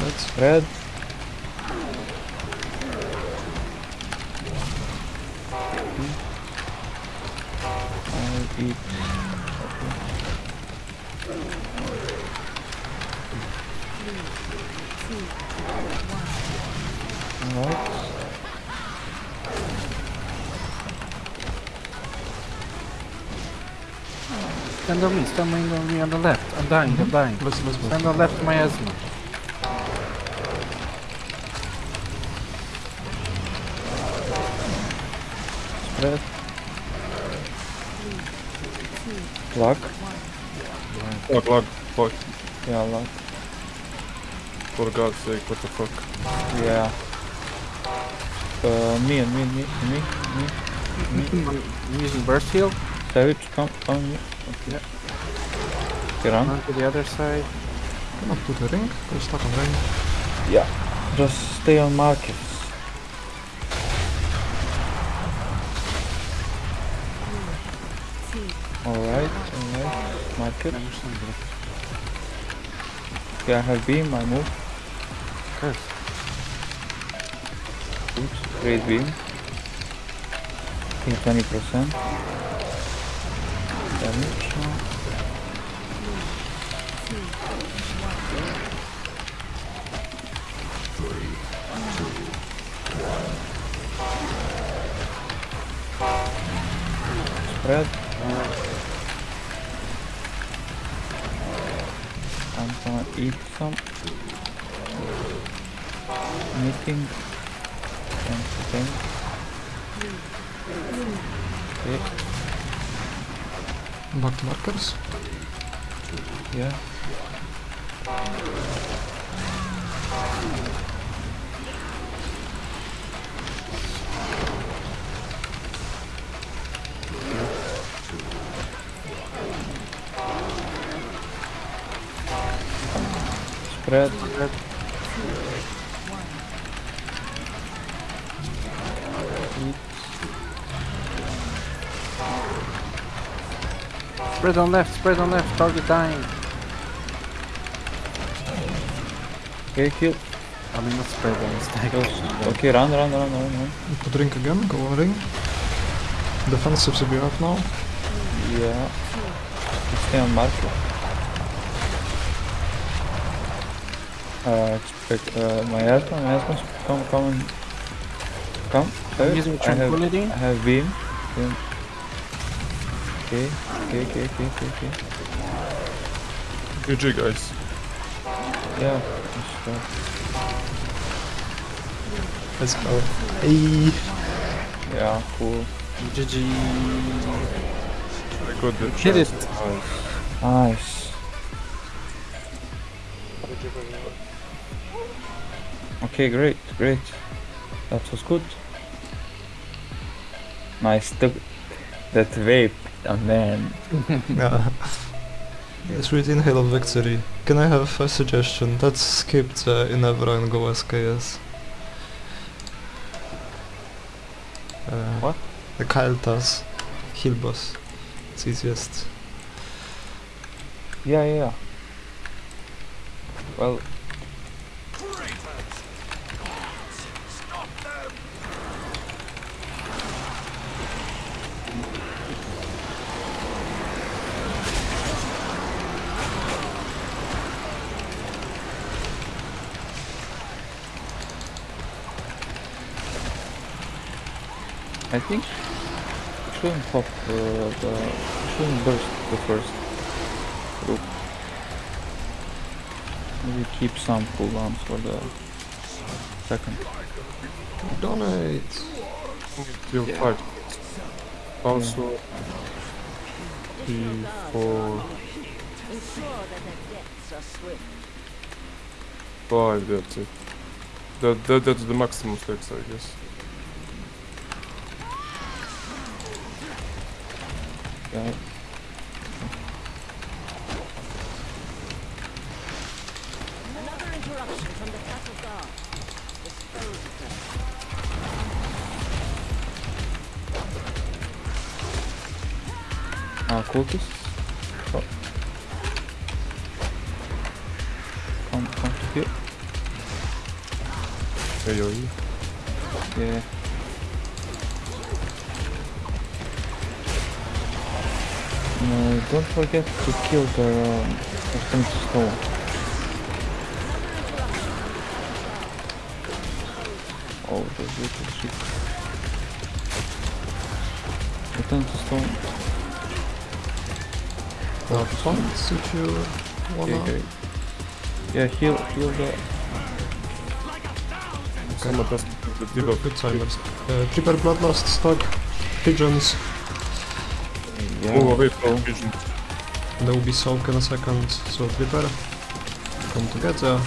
That's Red. I'll eat. Alright. Stand on me, stand on me on the left. I'm dying, I'm dying. let's let's Stand move. on left miasma. Spread. Luck. Lock, lock, fuck. Yeah, luck. For God's sake, what the fuck? Yeah. Uh, me and me, me, me, me. I'm using burst heal. Savage, come, come. me. Yeah. Okay, run. Run to the other side. Come up to the ring. Go stuck on ring. Yeah. Just stay on markets. Alright, alright. Market. Okay, I have beam, I move. Curse. Oops, great beam. Think 20%. Damage. Spread. I'm gonna eat some. Anything. Anything. Okay, Back markers. yeah. Spread. Spread on left, spread on left, target dying. Okay, kill. I mean not spread on stack. Okay, run, run, run, run, run. Put ring again. Go on ring. Defensive CBF now. Yeah. Stay on market. Uh, expect, uh, my husband, my husband, come, come and come. Using I have, tranquility. I have beam. beam. Okay, okay, okay, okay, okay, okay. GG, guys. Yeah. uh, Let's go. Hey. yeah, cool. GG. I got the Hit it. Nice. Nice. Okay, great, great. That was good. Nice. Took that vape, oh man. Yeah. Let's read Inhale of Victory. Can I have a suggestion? Let's skip the Inerva and go SKS. Uh, What? The Kael'thas. Heal boss. It's easiest. Yeah, yeah. yeah. Well, I think shouldn't pop uh, the shouldn't burst the first Maybe keep some cooldowns for the second. Donate! Till five. Also, P four, Ensure that deaths are swift. Oh, five. That's it. That, that that's the maximum stacks, I guess. Yeah. Another interruption from the castle guard. Dispose of them. Uh, cultists. Oh. Come, come to here. AoE. Yeah. No, don't forget to kill the um, Return Stone. Oh, the little shit. Return to Stone. Uh, points if you wanna. Okay, okay. Yeah, heal, heal the. Someone does the debuff. Good timers. Uh, prepare Bloodlust, stock, pigeons. Yeah. Move away so- from vision. There will be soak in a second, so prepare. Come together.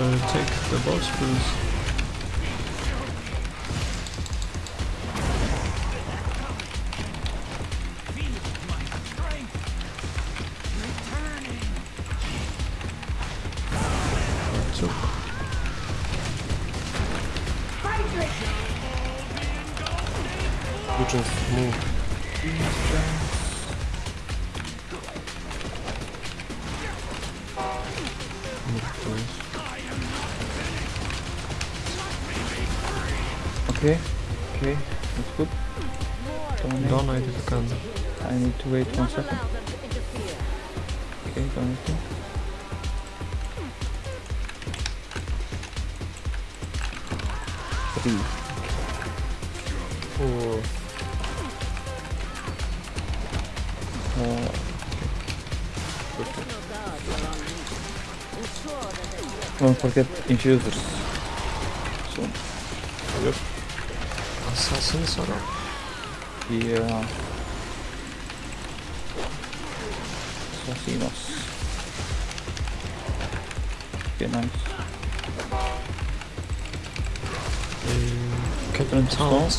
Uh, take the boss, please. Took. Visions move. Move, please. Okay, okay, that's good. Dominate. Donate if you can. I need to wait one Not second. allow them to interfere. Okay, donating. Three. National Guard will unleash. Ensure that their deaths don't forget infusers. So, yep. Are up. yeah. Assassinos. Okay, nice. Uh, Return Captain. Towns.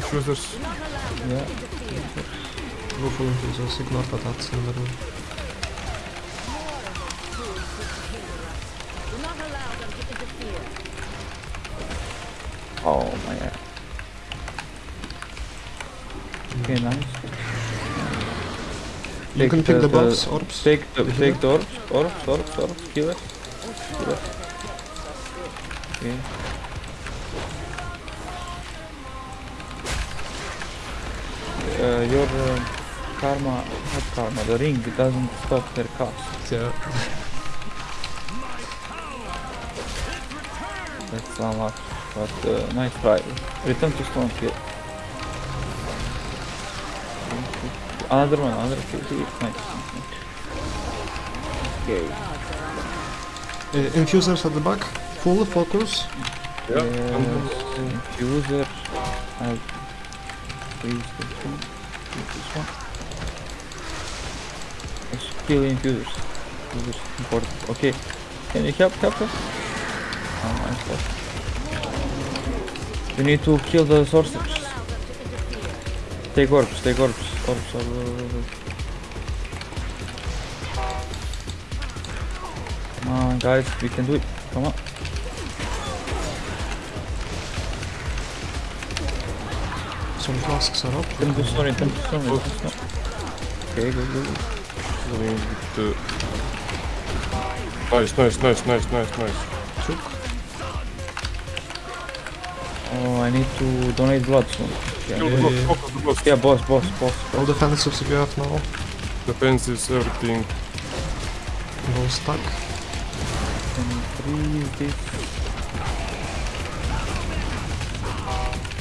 Sit together. Do not allow them to interfere. Oh my god. Okay, nice. You Take can pick the- the, buffs, orbs. Take the take the orbs, orbs, orbs, orbs, kill it. Are swift. Okay. Uh, your uh, karma, not karma, the ring doesn't stop their cast. Yeah. That's unlucky, but uh, nice try. Return to stone kill. Another one, another kill. kill. Nice. nice. Okay. Uh, infusers at the back. Full focus. Yeah. Yes, infuser. I'll freeze this one. This one. Let's kill infusers. Infusers important. Okay. Can you help? Help us? Oh, help. We need to kill the sorcerers. Take orbs. Take orbs. Orbs. Orbs. orbs, orbs. Come on, guys. We can do it. Come on. Some flasks are up. Turn to stone, turn to stone, turn to. Okay, go, go, go. Going with. Nice, nice, nice, nice, nice, nice. Took. Oh, I need to donate blood soon. Kill Yeah, the boss, yeah. focus the boss. yeah boss, boss, boss. All defensives you have now. Defenses, everything. Go stack. Can you freeze this?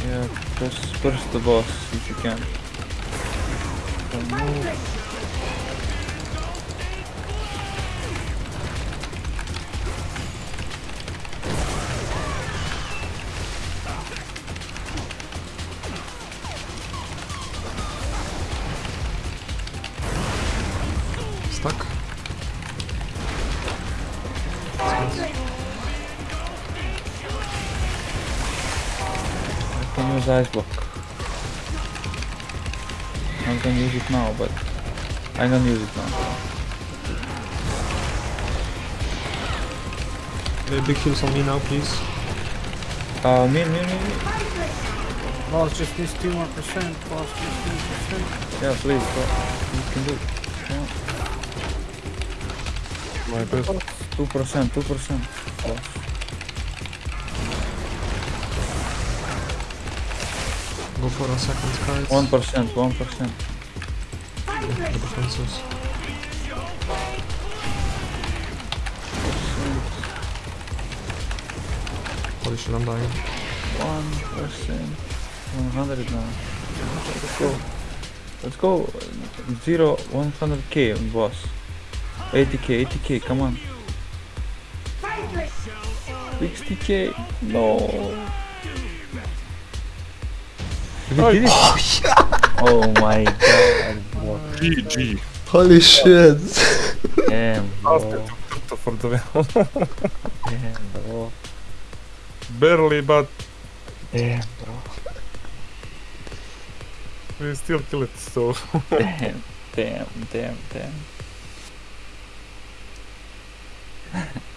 Yeah, just first the boss if you. Can can use ice block. I was gonna use it now, but I'm gonna use it now. Big heals on me now, please. Uh, me, me, me, me. Boss just needs two more percent. Boss just needs percent. Yeah, please, go. You can do it. Come My best. Two percent, two percent. Boss. For a second kite. One percent, one percent. The defenses. Holy shit, I'm dying. One percent. One hundred now. Let's go. Let's go. Zero, Zero, one hundred k, boss. Eighty k, eighty k. Come on. Sixty k. No. Oh, yeah. oh my god. GG. Holy shit. Damn. Damn, bro. Barely, but. Damn, bro. We still kill it, so. damn, damn, damn, damn.